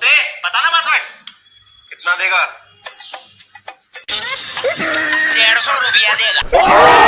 चौधरी पता ना पासवर्ड। कितना देगा? डेढ़ सौ रुपया देगा।